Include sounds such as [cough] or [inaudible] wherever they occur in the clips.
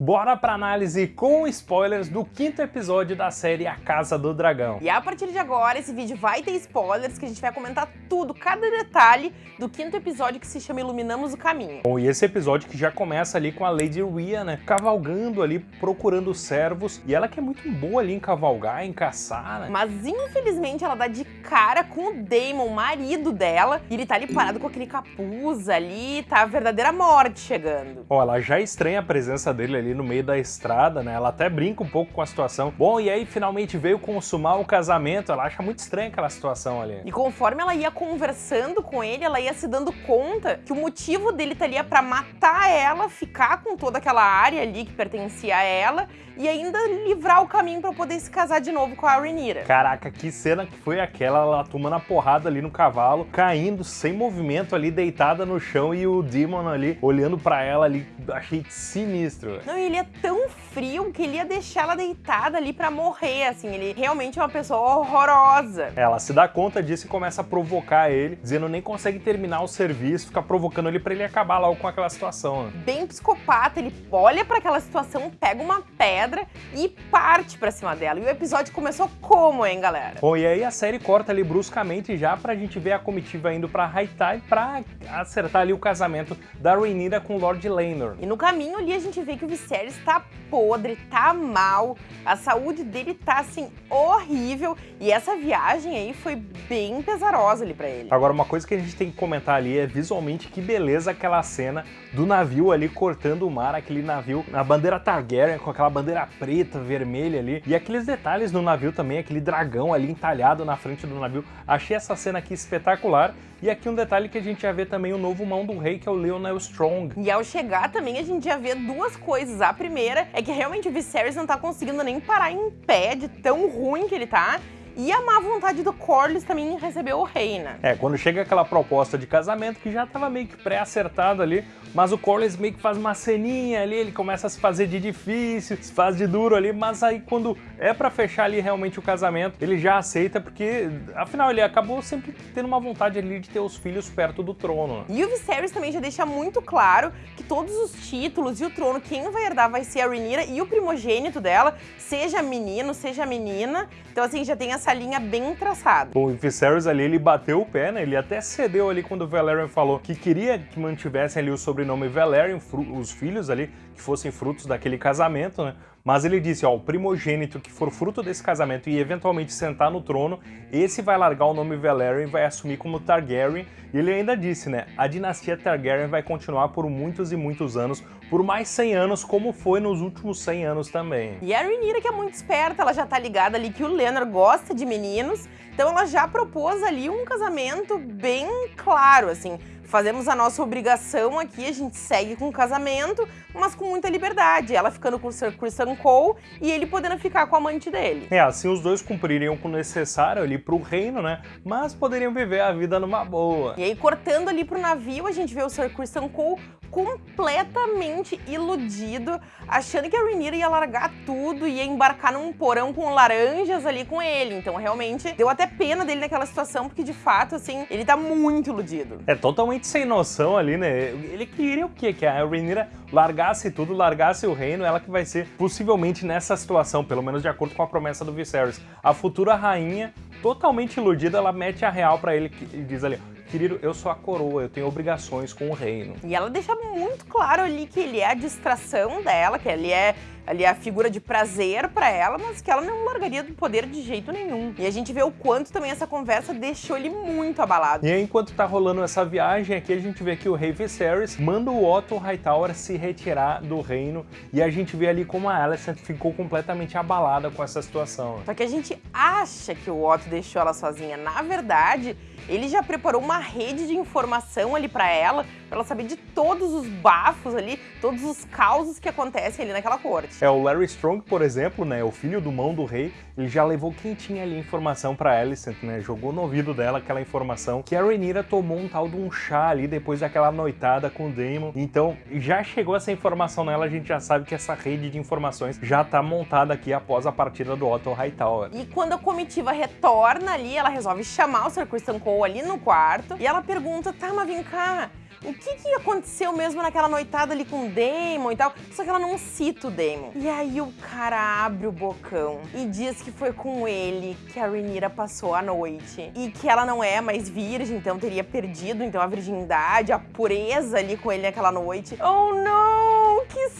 Bora pra análise com spoilers do quinto episódio da série A Casa do Dragão. E a partir de agora, esse vídeo vai ter spoilers, que a gente vai comentar tudo, cada detalhe do quinto episódio que se chama Iluminamos o Caminho. Bom, e esse episódio que já começa ali com a Lady Rhea, né, cavalgando ali, procurando servos, e ela que é muito boa ali em cavalgar, em caçar, né? Mas infelizmente ela dá de cara com o Daemon, marido dela, e ele tá ali parado com aquele capuz ali, tá a verdadeira morte chegando. Ó, ela já estranha a presença dele ali ali no meio da estrada, né? Ela até brinca um pouco com a situação. Bom, e aí finalmente veio consumar o casamento, ela acha muito estranha aquela situação ali. E conforme ela ia conversando com ele, ela ia se dando conta que o motivo dele tá ali é pra matar ela, ficar com toda aquela área ali que pertencia a ela e ainda livrar o caminho para poder se casar de novo com a Rhaenyra. Caraca, que cena que foi aquela, ela tomando a porrada ali no cavalo, caindo sem movimento ali, deitada no chão e o Demon ali olhando para ela ali, achei sinistro. Não, ele é tão frio que ele ia deixar ela deitada ali para morrer, assim, ele realmente é uma pessoa horrorosa. Ela se dá conta disso e começa a provocar ele, dizendo nem consegue terminar o serviço, fica provocando ele para ele acabar logo com aquela situação. Né? Bem psicopata, ele olha para aquela situação, pega uma pedra e parte pra cima dela. E o episódio começou como, hein, galera? Bom, e aí a série corta ali bruscamente já pra gente ver a comitiva indo pra Hightai pra acertar ali o casamento da Rhaenyra com o Lord Laenor. E no caminho ali a gente vê que o Viserys tá podre, tá mal, a saúde dele tá, assim, horrível. E essa viagem aí foi bem pesarosa ali pra ele. Agora, uma coisa que a gente tem que comentar ali é visualmente que beleza aquela cena do navio ali cortando o mar, aquele navio na bandeira Targaryen, com aquela bandeira bandeira preta, vermelha ali. E aqueles detalhes no navio também, aquele dragão ali entalhado na frente do navio. Achei essa cena aqui espetacular. E aqui um detalhe que a gente já vê também o novo mão do rei, que é o Leonel Strong. E ao chegar também a gente já vê duas coisas. A primeira é que realmente o Viserys não tá conseguindo nem parar em pé de tão ruim que ele tá. E a má vontade do Corlys também recebeu o rei, né? É, quando chega aquela proposta de casamento que já tava meio que pré-acertado ali, mas o Corlys meio que faz uma ceninha ali, ele começa a se fazer de difícil, se faz de duro ali, mas aí quando é para fechar ali realmente o casamento, ele já aceita porque, afinal, ele acabou sempre tendo uma vontade ali de ter os filhos perto do trono. E o Viserys também já deixa muito claro que todos os títulos e o trono, quem vai herdar vai ser a Rhaenyra e o primogênito dela, seja menino, seja menina. Então assim, já tem essa linha bem traçada. O Viserys ali, ele bateu o pé, né? Ele até cedeu ali quando o Valerian falou que queria que mantivessem ali o sobrenome Valerian, os filhos ali, que fossem frutos daquele casamento, né? Mas ele disse, ó, o primogênito que for fruto desse casamento e eventualmente sentar no trono, esse vai largar o nome Valerian e vai assumir como Targaryen. E ele ainda disse, né, a dinastia Targaryen vai continuar por muitos e muitos anos, por mais 100 anos, como foi nos últimos 100 anos também. E a Rhaenyra, que é muito esperta, ela já tá ligada ali que o Leonard gosta de meninos, então ela já propôs ali um casamento bem claro, assim, fazemos a nossa obrigação aqui, a gente segue com o casamento, mas com muita liberdade. Ela ficando com o Sir Christian Cole e ele podendo ficar com a amante dele. É, assim os dois cumpririam com o necessário ali pro reino, né? Mas poderiam viver a vida numa boa. E aí, cortando ali pro navio, a gente vê o Sir Christian Cole completamente iludido, achando que a Rhaenyra ia largar tudo e ia embarcar num porão com laranjas ali com ele. Então, realmente, deu até pena dele naquela situação, porque, de fato, assim, ele tá muito iludido. É totalmente sem noção ali, né? Ele queria o quê? Que a Rhaenyra largasse tudo, largasse o reino, ela que vai ser, possivelmente, nessa situação, pelo menos de acordo com a promessa do Viserys. A futura rainha, totalmente iludida, ela mete a real pra ele e diz ali, querido, eu sou a coroa, eu tenho obrigações com o reino. E ela deixa muito claro ali que ele é a distração dela, que ele é ali a figura de prazer para ela, mas que ela não largaria do poder de jeito nenhum. E a gente vê o quanto também essa conversa deixou ele muito abalado. E aí, enquanto tá rolando essa viagem aqui, a gente vê que o rei Viserys manda o Otto Hightower se retirar do reino e a gente vê ali como a Alicent ficou completamente abalada com essa situação. Só que a gente acha que o Otto deixou ela sozinha. Na verdade, ele já preparou uma rede de informação ali para ela, para ela saber de todos os bafos ali, todos os causos que acontecem ali naquela corte. É, o Larry Strong, por exemplo, né, o filho do mão do rei, ele já levou quem tinha ali informação pra Alicent, né, jogou no ouvido dela aquela informação que a Rhaenyra tomou um tal de um chá ali depois daquela noitada com o Daemon. Então, já chegou essa informação nela, a gente já sabe que essa rede de informações já tá montada aqui após a partida do Otto Hightower. E quando a comitiva retorna ali, ela resolve chamar o Sir Christian Cole ali no quarto e ela pergunta, tá, mas vem cá, o que, que aconteceu mesmo naquela noitada ali com o Damon e tal, só que ela não cita o Damon. E aí o cara abre o bocão e diz que foi com ele que a Rhaenyra passou a noite e que ela não é mais virgem, então teria perdido então a virgindade, a pureza ali com ele naquela noite. Oh não, que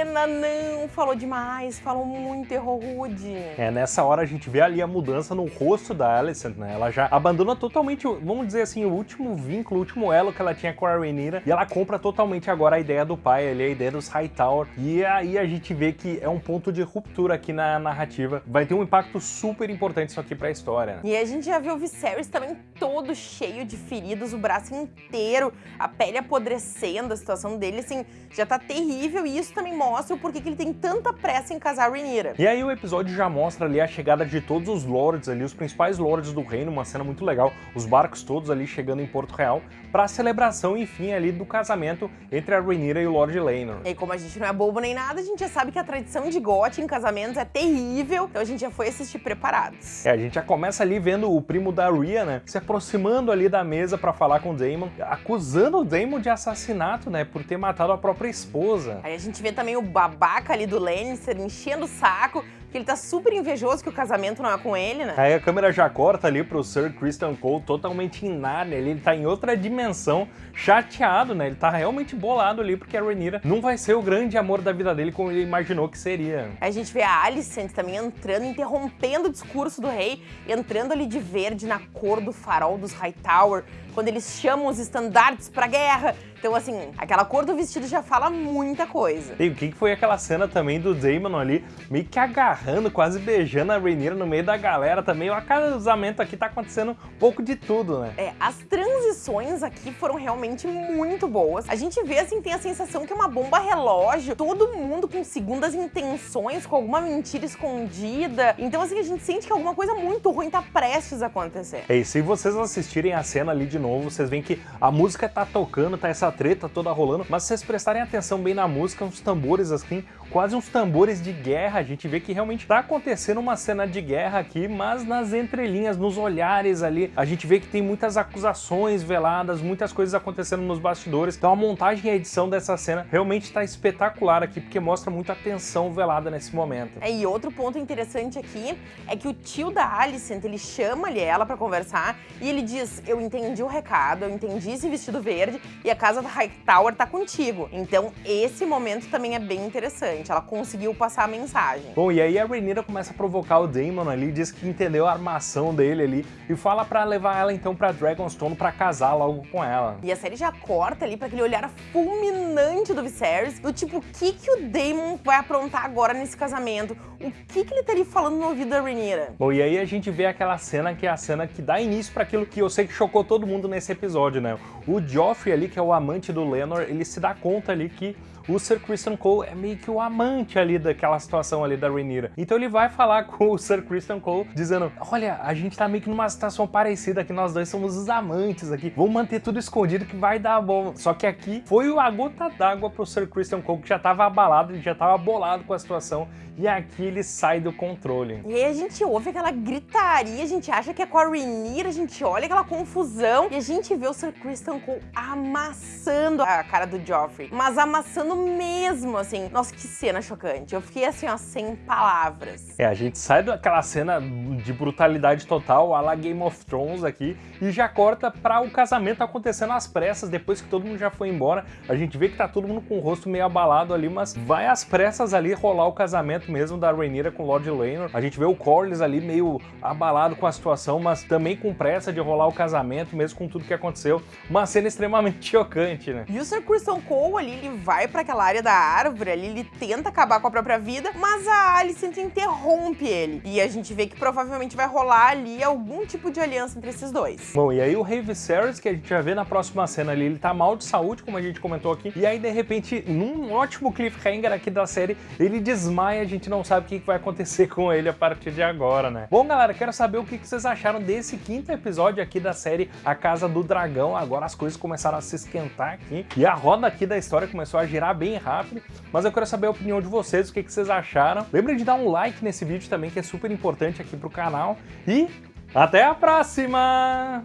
cena, não, falou demais, falou muito, errou rude. É, nessa hora a gente vê ali a mudança no rosto da Alicent, né? Ela já abandona totalmente, vamos dizer assim, o último vínculo, o último elo que ela tinha com a Rhaenyra e ela compra totalmente agora a ideia do pai ali, a ideia dos Hightower. E aí a gente vê que é um ponto de ruptura aqui na narrativa. Vai ter um impacto super importante isso aqui pra história. Né? E a gente já viu o Viserys também todo cheio de feridas, o braço inteiro, a pele apodrecendo, a situação dele, assim, já tá terrível e isso também mostra o porquê que ele tem tanta pressa em casar a Rhaenyra. E aí o episódio já mostra ali a chegada de todos os lords ali, os principais lords do reino, uma cena muito legal, os barcos todos ali chegando em Porto Real, pra celebração, enfim, ali do casamento entre a Rhaenyra e o Lord Laenor. E como a gente não é bobo nem nada, a gente já sabe que a tradição de gote em casamentos é terrível, então a gente já foi assistir preparados. É, a gente já começa ali vendo o primo da Rhea, né, se aproximando ali da mesa pra falar com o Daemon, acusando o Daemon de assassinato, né, por ter matado a própria esposa. Aí a gente vê também o babaca ali do Lannister enchendo o saco, que ele tá super invejoso que o casamento não é com ele, né? Aí a câmera já corta ali pro Sir Christian Cole totalmente em nada, ele, ele tá em outra dimensão, chateado, né? Ele tá realmente bolado ali porque a Rhaenyra não vai ser o grande amor da vida dele como ele imaginou que seria. A gente vê a Alicent também entrando, interrompendo o discurso do rei, entrando ali de verde na cor do farol dos Hightower, quando eles chamam os estandartes pra guerra. Então, assim, aquela cor do vestido já fala muita coisa. E o que foi aquela cena também do Daemon ali, meio que agarrando, quase beijando a Rhaenyra no meio da galera também. O casamento aqui tá acontecendo um pouco de tudo, né? É, as transições aqui foram realmente muito boas. A gente vê, assim, tem a sensação que é uma bomba relógio, todo mundo com segundas intenções, com alguma mentira escondida. Então, assim, a gente sente que alguma coisa muito ruim tá prestes a acontecer. É, e se vocês assistirem a cena ali de novo, vocês veem que a música tá tocando, tá essa treta toda rolando, mas se vocês prestarem atenção bem na música, uns tambores assim, quase uns tambores de guerra, a gente vê que realmente tá acontecendo uma cena de guerra aqui, mas nas entrelinhas, nos olhares ali, a gente vê que tem muitas acusações veladas, muitas coisas acontecendo nos bastidores, então a montagem e a edição dessa cena realmente tá espetacular aqui, porque mostra muita tensão velada nesse momento. É, e outro ponto interessante aqui é que o tio da Alicent, ele chama ali ela pra conversar e ele diz, eu entendi o recado, eu entendi esse vestido verde e a casa da Hightower tá contigo. Então esse momento também é bem interessante, ela conseguiu passar a mensagem. Bom, e aí a Rhaenyra começa a provocar o Daemon ali, diz que entendeu a armação dele ali e fala pra levar ela então pra Dragonstone pra casar logo com ela. E a série já corta ali pra aquele olhar fulminante do Viserys, do tipo, o que que o Daemon vai aprontar agora nesse casamento? O que que ele tá falando no ouvido da Rhaenyra? Bom, e aí a gente vê aquela cena que é a cena que dá início para aquilo que eu sei que chocou todo mundo nesse episódio, né? O Joffrey ali, que é o amante do Lenor, ele se dá conta ali que o Sir Christian Cole é meio que o amante ali daquela situação ali da Rhaenyra. Então ele vai falar com o Sir Christian Cole, dizendo, olha, a gente tá meio que numa situação parecida que nós dois somos os amantes aqui, vamos manter tudo escondido que vai dar bom. Só que aqui foi a gota d'água pro Sir Christian Cole, que já tava abalado, ele já tava bolado com a situação, e aqui ele sai do controle. E aí a gente ouve aquela gritaria, a gente acha que é com a Rhaenyra, a gente olha aquela confusão, e a gente vê o Sir Christian Cole amassando a cara do Joffrey, mas amassando mesmo, assim. Nossa, que cena chocante. Eu fiquei assim, ó, sem palavras. É, a gente sai daquela cena de brutalidade total, a la Game of Thrones aqui, e já corta para o casamento acontecendo às pressas, depois que todo mundo já foi embora. A gente vê que tá todo mundo com o rosto meio abalado ali, mas vai às pressas ali rolar o casamento mesmo da Rhaenyra com o Lord Laenor. A gente vê o Corlys ali meio abalado com a situação, mas também com pressa de rolar o casamento, mesmo com tudo que aconteceu. Uma cena extremamente [laughs] chocante, né? E o Sir Christian Cole ali, ele vai para aquela área da árvore ali, ele tenta acabar com a própria vida, mas a Alicent interrompe ele. E a gente vê que provavelmente vai rolar ali algum tipo de aliança entre esses dois. Bom, e aí o Rei Viserys, que a gente vai ver na próxima cena ali, ele tá mal de saúde, como a gente comentou aqui, e aí de repente, num ótimo cliffhanger aqui da série, ele desmaia, a gente não sabe o que vai acontecer com ele a partir de agora, né? Bom, galera, quero saber o que vocês acharam desse quinto episódio aqui da série A Casa do Dragão. Agora as coisas começaram a se esquentar aqui, e a roda aqui da história começou a girar bem rápido, mas eu quero saber a opinião de vocês, o que, que vocês acharam. Lembrem de dar um like nesse vídeo também, que é super importante aqui pro canal. E até a próxima!